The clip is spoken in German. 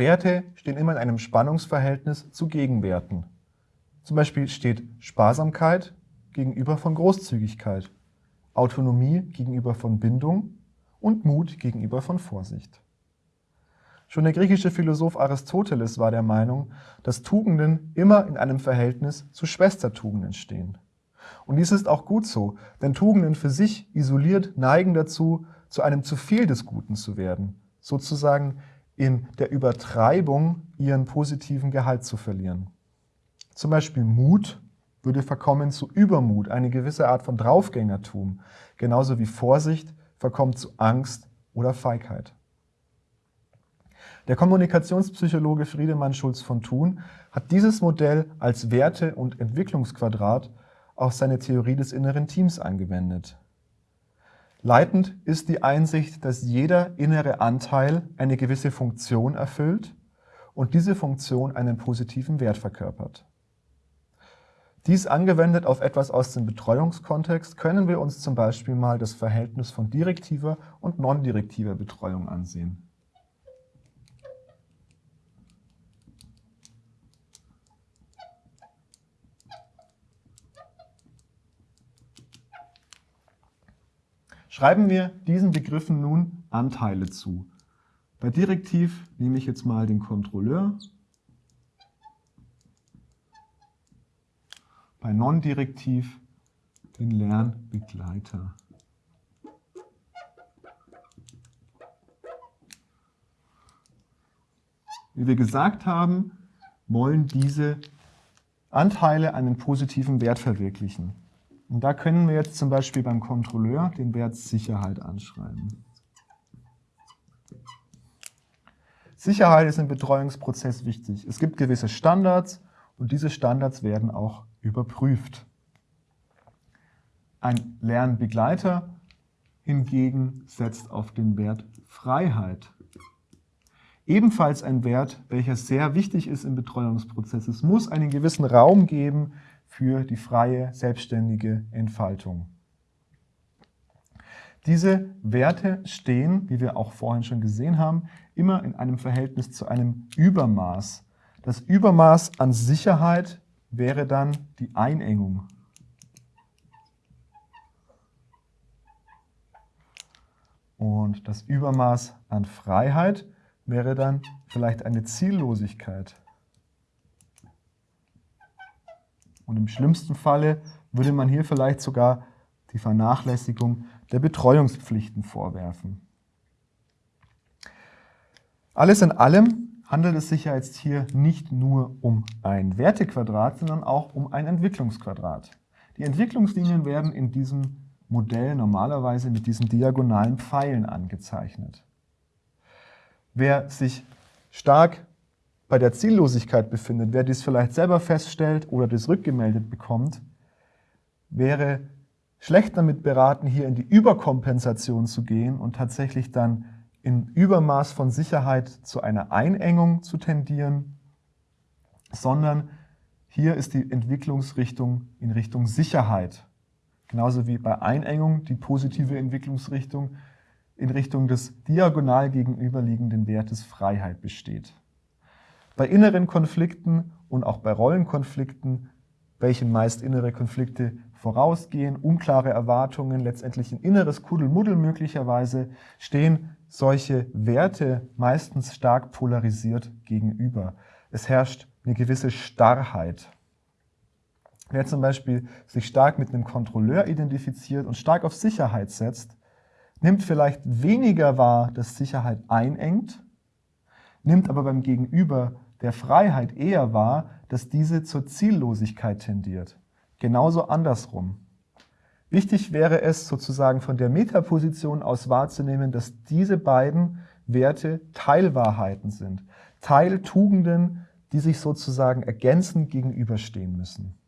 Werte stehen immer in einem Spannungsverhältnis zu Gegenwerten. Zum Beispiel steht Sparsamkeit gegenüber von Großzügigkeit, Autonomie gegenüber von Bindung und Mut gegenüber von Vorsicht. Schon der griechische Philosoph Aristoteles war der Meinung, dass Tugenden immer in einem Verhältnis zu Schwestertugenden stehen. Und dies ist auch gut so, denn Tugenden für sich isoliert neigen dazu, zu einem zu viel des Guten zu werden, sozusagen in der Übertreibung ihren positiven Gehalt zu verlieren. Zum Beispiel Mut würde verkommen zu Übermut, eine gewisse Art von Draufgängertum, genauso wie Vorsicht verkommt zu Angst oder Feigheit. Der Kommunikationspsychologe Friedemann Schulz von Thun hat dieses Modell als Werte- und Entwicklungsquadrat auf seine Theorie des inneren Teams angewendet. Leitend ist die Einsicht, dass jeder innere Anteil eine gewisse Funktion erfüllt und diese Funktion einen positiven Wert verkörpert. Dies angewendet auf etwas aus dem Betreuungskontext können wir uns zum Beispiel mal das Verhältnis von direktiver und non-direktiver Betreuung ansehen. Schreiben wir diesen Begriffen nun Anteile zu. Bei direktiv nehme ich jetzt mal den Kontrolleur bei non-direktiv den Lernbegleiter. Wie wir gesagt haben, wollen diese Anteile einen positiven Wert verwirklichen. Und da können wir jetzt zum Beispiel beim Kontrolleur den Wert Sicherheit anschreiben. Sicherheit ist im Betreuungsprozess wichtig. Es gibt gewisse Standards und diese Standards werden auch überprüft. Ein Lernbegleiter hingegen setzt auf den Wert Freiheit. Ebenfalls ein Wert, welcher sehr wichtig ist im Betreuungsprozess. Es muss einen gewissen Raum geben für die freie, selbstständige Entfaltung. Diese Werte stehen, wie wir auch vorhin schon gesehen haben, immer in einem Verhältnis zu einem Übermaß. Das Übermaß an Sicherheit wäre dann die Einengung. Und das Übermaß an Freiheit wäre dann vielleicht eine Ziellosigkeit. Und im schlimmsten Falle würde man hier vielleicht sogar die Vernachlässigung der Betreuungspflichten vorwerfen. Alles in allem handelt es sich ja jetzt hier nicht nur um ein Wertequadrat, sondern auch um ein Entwicklungsquadrat. Die Entwicklungslinien werden in diesem Modell normalerweise mit diesen diagonalen Pfeilen angezeichnet. Wer sich stark bei der Ziellosigkeit befindet, wer dies vielleicht selber feststellt oder das rückgemeldet bekommt, wäre schlecht damit beraten, hier in die Überkompensation zu gehen und tatsächlich dann in Übermaß von Sicherheit zu einer Einengung zu tendieren, sondern hier ist die Entwicklungsrichtung in Richtung Sicherheit. Genauso wie bei Einengung die positive Entwicklungsrichtung in Richtung des diagonal gegenüberliegenden Wertes Freiheit besteht. Bei inneren Konflikten und auch bei Rollenkonflikten, welchen meist innere Konflikte vorausgehen, unklare Erwartungen, letztendlich ein inneres Kuddelmuddel möglicherweise, stehen solche Werte meistens stark polarisiert gegenüber. Es herrscht eine gewisse Starrheit. Wer zum Beispiel sich stark mit einem Kontrolleur identifiziert und stark auf Sicherheit setzt, nimmt vielleicht weniger wahr, dass Sicherheit einengt, nimmt aber beim Gegenüber der Freiheit eher wahr, dass diese zur Ziellosigkeit tendiert. Genauso andersrum. Wichtig wäre es sozusagen von der Metaposition aus wahrzunehmen, dass diese beiden Werte Teilwahrheiten sind, Teiltugenden, die sich sozusagen ergänzend gegenüberstehen müssen.